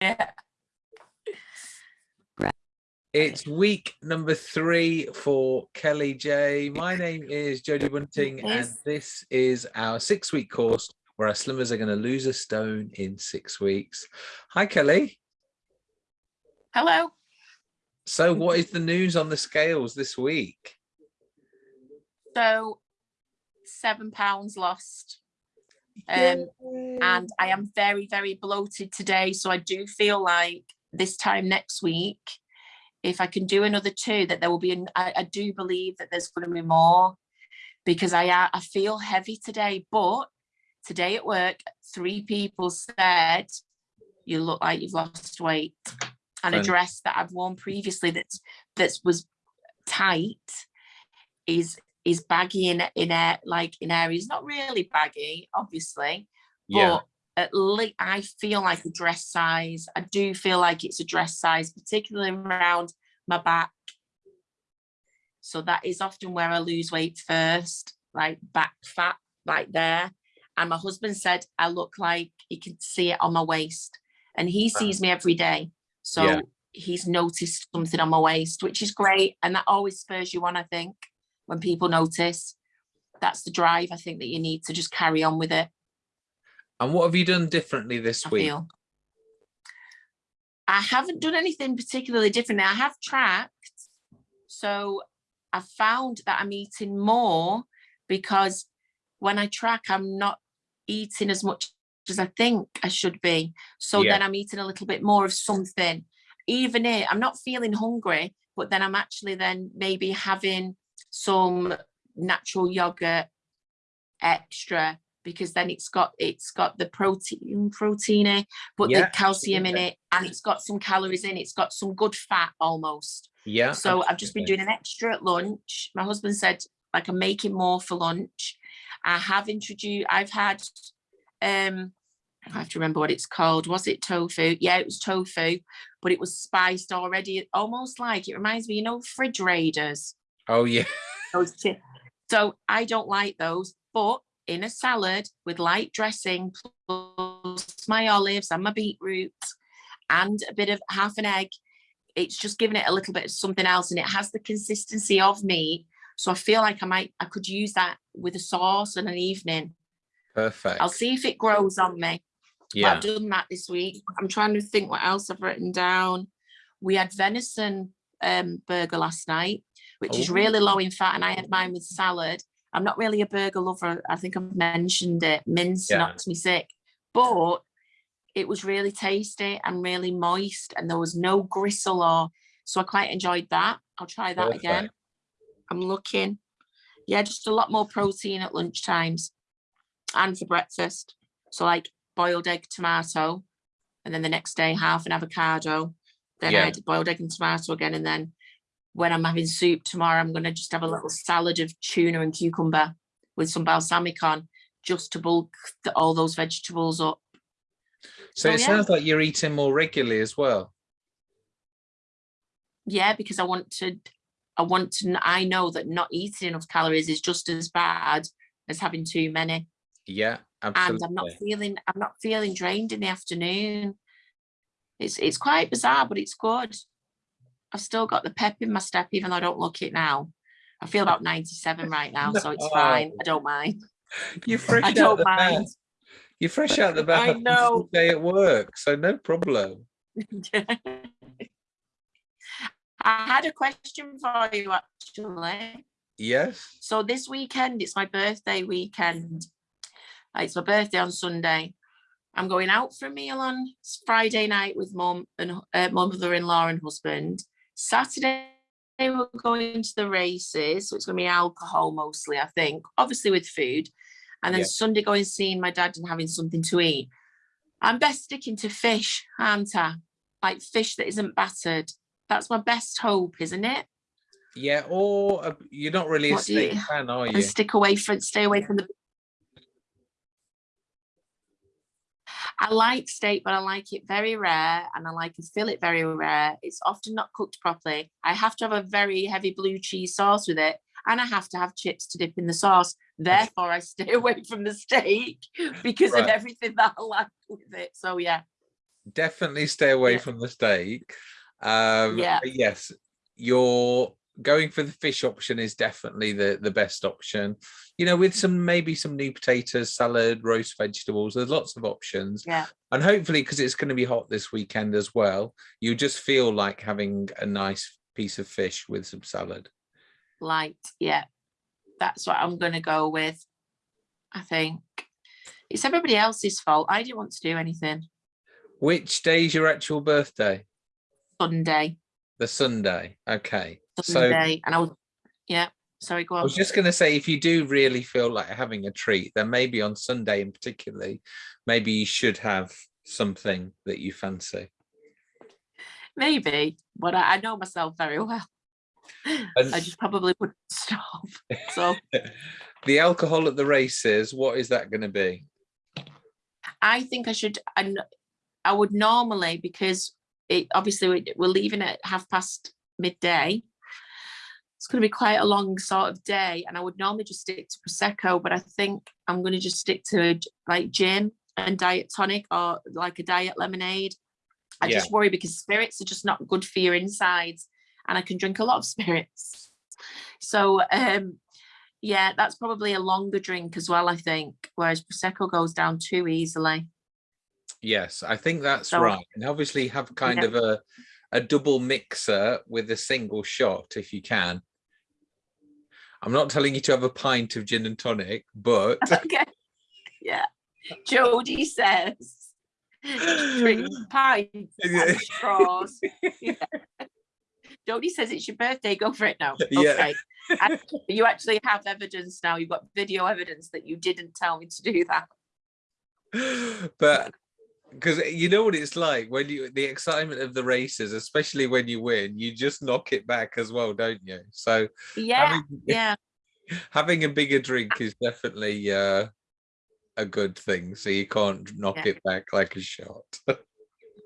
Yeah. It's week number three for Kelly J. My name is Jodie Bunting, and this is our six week course where our slimmers are going to lose a stone in six weeks. Hi, Kelly. Hello. So, what is the news on the scales this week? So seven pounds lost. Um, and I am very, very bloated today. So I do feel like this time next week, if I can do another two, that there will be, an, I, I do believe that there's going to be more because I, uh, I feel heavy today. But today at work, three people said, you look like you've lost weight. And a dress that I've worn previously that's, that was tight is is baggy in in air like in areas not really baggy obviously Yeah, but at least I feel like a dress size. I do feel like it's a dress size, particularly around my back. So that is often where I lose weight first, like back fat, like there. And my husband said I look like he can see it on my waist, and he uh-huh. sees me every day. So Yeah. he's noticed something on my waist, which is great, and that always spurs you on. I think when people notice, that's the drive. I think that you need to just carry on with it. and what have you done differently this I week? feel. I haven't done anything particularly different. I have tracked, so I've found that I'm eating more because when I track, I'm not eating as much as I think I should be. So Yeah. then I'm eating a little bit more of something. Even it, I'm not feeling hungry, but then I'm actually then maybe having some natural yogurt extra because then it's got it's got the protein proteiny but Yeah, the calcium in it and it's got some calories in it. it's got some good fat almost. Yeah. so i've just been doing an extra at lunch. My husband said like i'm making more for lunch. I have introduced i've had um i have to remember what it's called. Was it tofu? Yeah it was tofu but it was spiced already almost like it reminds me you know fridge raiders Oh, yeah. those so I don't like those, but in a salad with light dressing plus my olives and my beetroot and a bit of half an egg, it's just giving it a little bit of something else and it has the consistency of meat. So I feel like I might, I could use that with a sauce in an evening. Perfect. I'll see if it grows on me. But Yeah. I've done that this week. I'm trying to think what else I've written down. We had venison um, burger last night, which is Oh. really low in fat, and I had mine with salad. I'm not really a burger lover. I think I've mentioned it. Mince Yeah. knocks me sick, but it was really tasty and really moist, and there was no gristle or so I quite enjoyed that. I'll try that again. I'm looking. Yeah, just a lot more protein at lunch times and for breakfast. So like boiled egg, tomato, and then the next day half an avocado. Then Yeah. I had boiled egg and tomato again. And then when I'm having soup tomorrow, I'm gonna just have a little salad of tuna and cucumber with some balsamic on, just to bulk the, all those vegetables up. So Oh, it yeah. sounds like you're eating more regularly as well. Yeah, because I want to, I want to, I know that not eating enough calories is just as bad as having too many. Yeah, absolutely. and. I'm not feeling I'm not feeling drained in the afternoon. It's it's quite bizarre, but it's good. I've still got the pep in my step, even though I don't look it now. I feel about 97 right now, so it's fine. I don't mind. You're fresh I out the bath. mind. You're fresh out the bath. I know. Day at work, so no problem. I had a question for you actually. Yes. So this weekend, it's my birthday weekend. Uh, It's my birthday on Sunday. I'm going out for a meal on Friday night with mum and uh, mother-in-law and husband. Saturday we're going to the races, so it's going to be alcohol mostly, I think. Obviously with food, and then Yeah. Sunday going seeing my dad and having something to eat. I'm best sticking to fish, aren't I? Like fish that isn't battered. That's my best hope, isn't it? Yeah, or a, you're not really a What you- steak fan, are you? and stick away from stay away from the I like steak, but I like it very rare and I like a fillet very rare. It's often not cooked properly. I have to have a very heavy blue cheese sauce with it and I have to have chips to dip in the sauce. Therefore, I stay away from the steak because of everything that I like with it. So yeah, definitely stay away Yeah. from the steak. Um, Yeah. yes, you're going for the fish option is definitely the the best option. You know, with some maybe some new potatoes, salad, roast vegetables. There's lots of options. Yeah. And hopefully, because it's going to be hot this weekend as well, you just feel like having a nice piece of fish with some salad. light. Yeah, that's what I'm gonna go with. I think it's everybody else's fault. I didn't want to do anything. Which day is your actual birthday? Sunday, The Sunday. Okay. So Sunday, and I was yeah. Sorry, go on. I was just going to say, if you do really feel like having a treat, then maybe on Sunday in particularly, maybe you should have something that you fancy. Maybe, but I, I know myself very well. And I just probably wouldn't stop. So the alcohol at the races, what is that going to be? I think I should. And I would normally because it obviously we- we're leaving at half past midday. It's going to be quite a long sort of day, and I would normally just stick to prosecco, but I think I'm going to just stick to like gin and diet tonic or like a diet lemonade. I Yeah. just worry because spirits are just not good for your insides, and I can drink a lot of spirits. So um, yeah, that's probably a longer drink as well. I think, whereas prosecco goes down too easily. Yes, I think that's So- right. And obviously have kind Yeah. of a, a double mixer with a single shot if you can. I'm not telling you to have a pint of gin and tonic, but okay. Yeah. Jodie says drink pints Yeah. and straws. Yeah. Jodie says it's your birthday, go for it now. Yeah. Okay. And you actually have evidence now. You've got video evidence that you didn't tell me to do that. but because you know what it's like when you the excitement of the races, especially when you win, you just knock it back as well, don't you? So Yeah. having, Yeah. having a bigger drink is definitely uh, a good thing. So you can't knock Yeah. it back like a shot.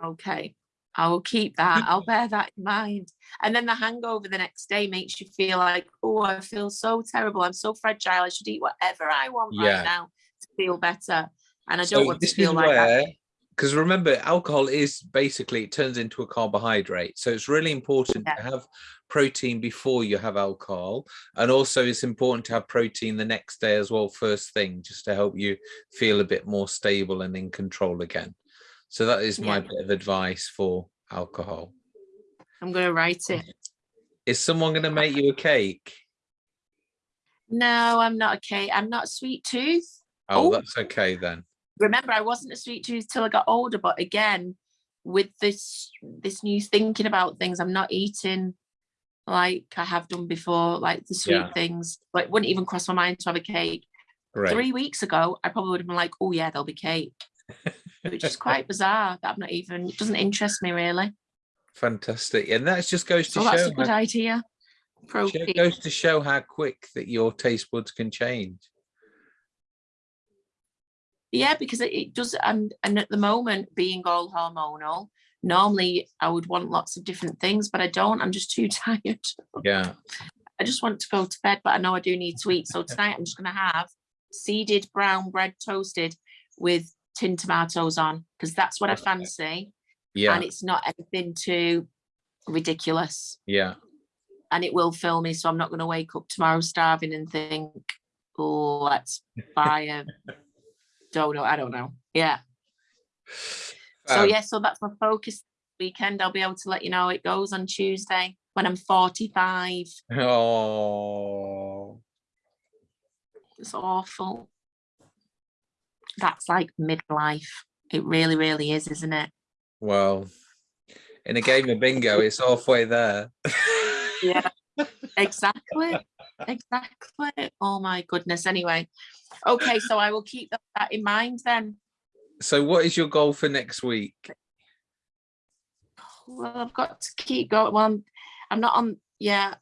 Okay. I will keep that. I'll bear that in mind. And then the hangover the next day makes you feel like, oh, I feel so terrible. I'm so fragile. I should eat whatever I want Yeah. right now to feel better. And I don't want to feel like that. Because remember, alcohol is basically it turns into a carbohydrate. So it's really important to have protein before you have alcohol, and also it's important to have protein the next day as well, first thing, just to help you feel a bit more stable and in control again. So that is my Yeah. bit of advice for alcohol. I'm going to write it. Is someone going to make you a cake? No, I'm not a cake. I'm not sweet tooth. Oh, Oh. that's okay then. Remember, I wasn't a sweet tooth till I got older. But again, with this this new thinking about things, I'm not eating like I have done before, like the sweet Yeah. things. Like wouldn't even cross my mind to have a cake. Great. Three weeks ago, I probably would have been like, oh yeah, there'll be cake. Which is quite bizarre that I'm not even it doesn't interest me really. Fantastic. And that just goes to So that's a good idea. show- Protein. goes to show how quick that your taste buds can change. Yeah, because it, it does, and and at the moment, being all hormonal, normally I would want lots of different things, but I don't. I'm just too tired. Yeah. I just want to go to bed, but I know I do need to eat. So tonight I'm just going to have seeded brown bread toasted with tin tomatoes on because that's what I fancy, Yeah. and it's not anything too ridiculous, Yeah. and it will fill me. So I'm not going to wake up tomorrow starving and think, "Oh, let's buy a dono." I don't know. Yeah. So Um, yeah, so that's my focus weekend. I'll be able to let you know it goes on Tuesday when I'm 45. Oh. It's awful. That's like midlife. It really, really is, isn't it? Well, in a game of bingo, it's halfway there. Yeah. Exactly. Exactly. Oh my goodness. Anyway. Okay, so I will keep that- in mind then. so, what is your goal for next week? Well, I've got to keep going. Well, I'm, I'm not on. Yeah,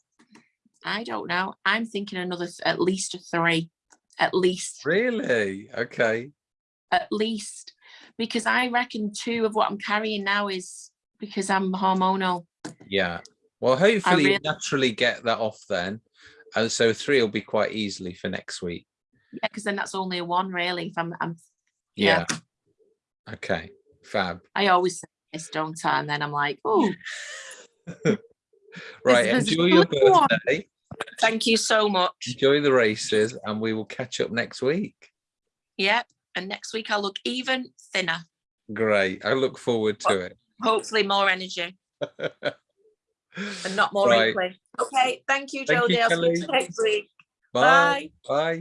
I don't know. I'm thinking another at least a three, at least, Really? Okay. at least, because I reckon two of what I'm carrying now is because I'm hormonal. Yeah. Well, hopefully you naturally get that off then. And so three will be quite easily for next week. Yeah, because then that's only a one really. If I'm, I'm Yeah. Yeah. Okay. Fab. I always say this, don't I? And then I'm like, oh, Right, there's enjoy your only one. birthday, thank you so much. enjoy the races, and we will catch up next week. Yep. And next week I'll look even thinner. Great. I look forward to it. Hopefully more energy and not more Right. wrinkly. Okay. Thank you, Thank you, Jodie. I'll speak to you next week. Bye. Bye. Bye.